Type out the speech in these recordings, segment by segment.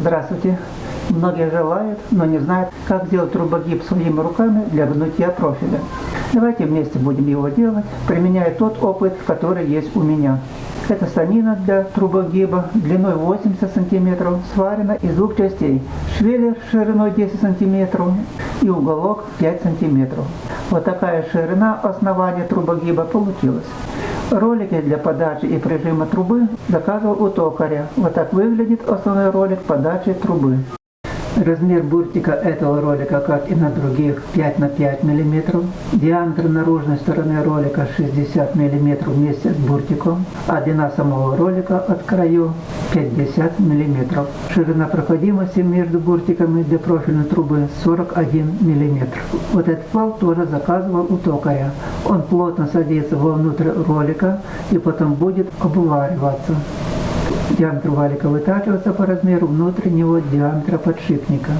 Здравствуйте. Многие желают, но не знают, как сделать трубогиб своими руками для гнутия профиля. Давайте вместе будем его делать, применяя тот опыт, который есть у меня. Эта станина для трубогиба длиной 80 см сварена из двух частей. Швеллер шириной 10 см и уголок 5 см. Вот такая ширина основания трубогиба получилась. Ролики для подачи и прижима трубы заказывал у токаря. Вот так выглядит основной ролик подачи трубы. Размер буртика этого ролика, как и на других, 5 на 5 мм. Диаметр наружной стороны ролика 60 мм вместе с буртиком, а длина самого ролика от краю 50 мм. Ширина проходимости между буртиками для профильной трубы 41 мм. Вот этот вал тоже заказывал у токаря. Он плотно садится вовнутрь ролика и потом будет обвариваться. Диаметр валика вытачивается по размеру внутреннего диаметра подшипника.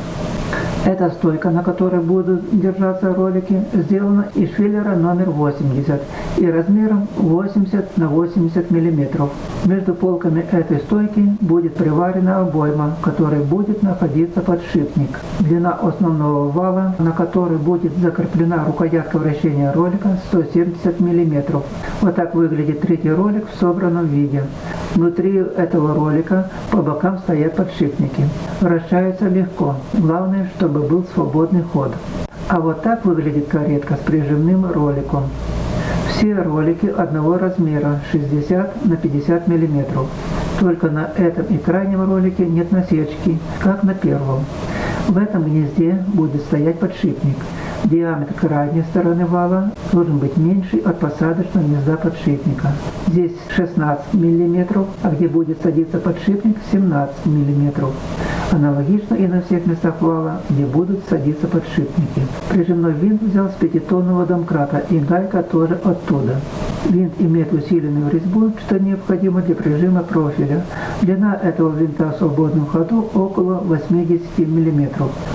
Эта стойка, на которой будут держаться ролики, сделана из швеллера номер 80 и размером 80 на 80 мм. Между полками этой стойки будет приварена обойма, в которой будет находиться подшипник. Длина основного вала, на который будет закреплена рукоятка вращения ролика 170 мм. Вот так выглядит третий ролик в собранном виде. Внутри этого ролика по бокам стоят подшипники. Вращаются легко. Главное, чтобы был свободный ход. А вот так выглядит каретка с прижимным роликом. Все ролики одного размера 60 на 50 мм. Только на этом и крайнем ролике нет насечки, как на первом. В этом гнезде будет стоять подшипник. Диаметр крайней стороны вала должен быть меньше от посадочного гнезда подшипника. Здесь 16 мм, а где будет садиться подшипник 17 мм. Аналогично и на всех местах вала, где будут садиться подшипники. Прижимной винт взял с пятитонного домкрата и гайка тоже оттуда. Винт имеет усиленную резьбу, что необходимо для прижима профиля. Длина этого винта в свободном ходу около 80 мм.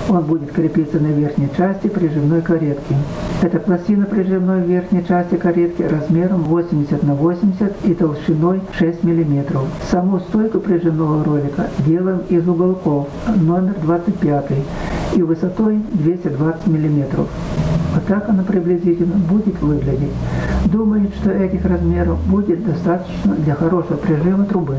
Он будет крепиться на верхней части прижимной каретки. Эта пластина прижимной верхней части каретки размером 80 на 80 и толщиной 6 мм. Саму стойку прижимного ролика делаем из уголков номер 25 и высотой 220 мм. Вот так она приблизительно будет выглядеть. Думаю, что этих размеров будет достаточно для хорошего прижима трубы.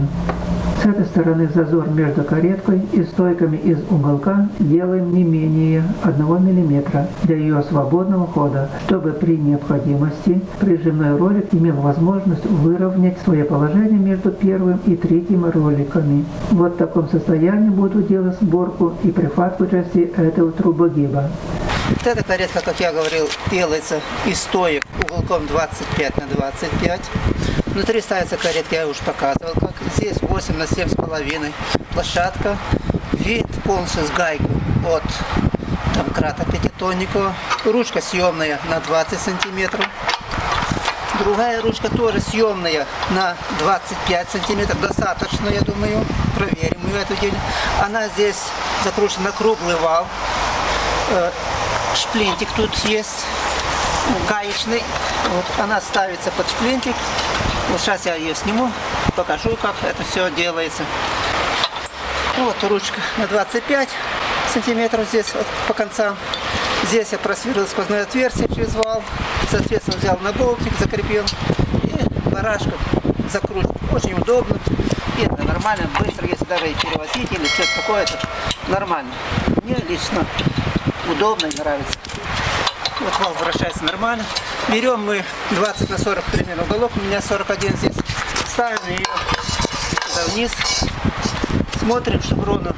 С этой стороны зазор между кареткой и стойками из уголка делаем не менее 1 мм для ее свободного хода, чтобы при необходимости прижимной ролик имел возможность выровнять свое положение между первым и третьим роликами. Вот в таком состоянии буду делать сборку и прихватку части этого трубогиба. Вот эта каретка, как я говорил, делается из стоек уголком 25 на 25. Внутри ставится каретка, я уже показывал, как здесь 8 на 7 с половиной. Площадка, вид полностью с гайкой от домкрата пятитонникова. Ручка съемная на 20 сантиметров. Другая ручка тоже съемная на 25 сантиметров. Достаточно, я думаю. Проверим ее эту день. Она здесь закручена на круглый вал э, шплинтик тут есть, гаечный. Вот она ставится под шплинтик. Вот сейчас я ее сниму, покажу, как это все делается. Вот ручка на 25 сантиметров здесь вот, по концам. Здесь я просверлил сквозное отверстие через вал. Соответственно, взял на закрепил. И барашком закрутил. Очень удобно. И это нормально, быстро, если даже и перевозить или что-то такое, это нормально. Мне лично удобно и нравится. Вот вал вращается нормально. Берем мы 20 на 40 примерно уголок, у меня 41 здесь. Ставим ее сюда вниз. Смотрим, чтобы ровно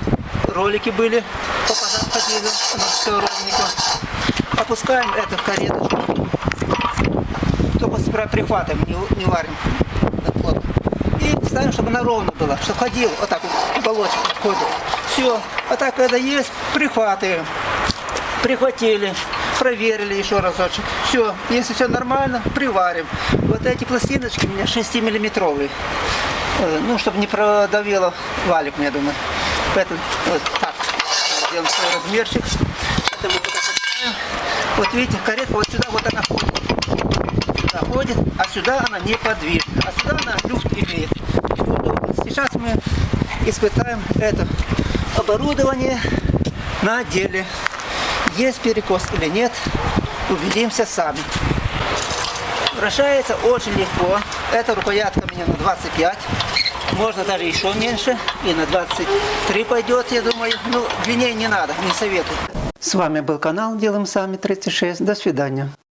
ролики были, походили, все ровненько. Опускаем эту кареточку. Только справа прихватываем, не, не варим И ставим, чтобы она ровно была, чтобы ходил, вот так вот, уголочек ходил. Все. А так, когда есть, прихватываем прихватили, проверили еще разочек. Все, если все нормально, приварим. Вот эти пластиночки у меня 6-миллиметровые. Э, ну, чтобы не продавило валик, я думаю. Поэтому вот так. Сделаем свой размерчик. Вот видите, каретка вот сюда вот она ходит. Сюда ходит, а сюда она не подвижна. А сюда она люфт имеет. Сейчас мы испытаем это оборудование на деле. Есть перекос или нет, убедимся сами. Вращается очень легко. Эта рукоятка у меня на 25. Можно даже еще меньше. И на 23 пойдет, я думаю. Ну, длиннее не надо, не советую. С вами был канал Делаем Сами 36. До свидания.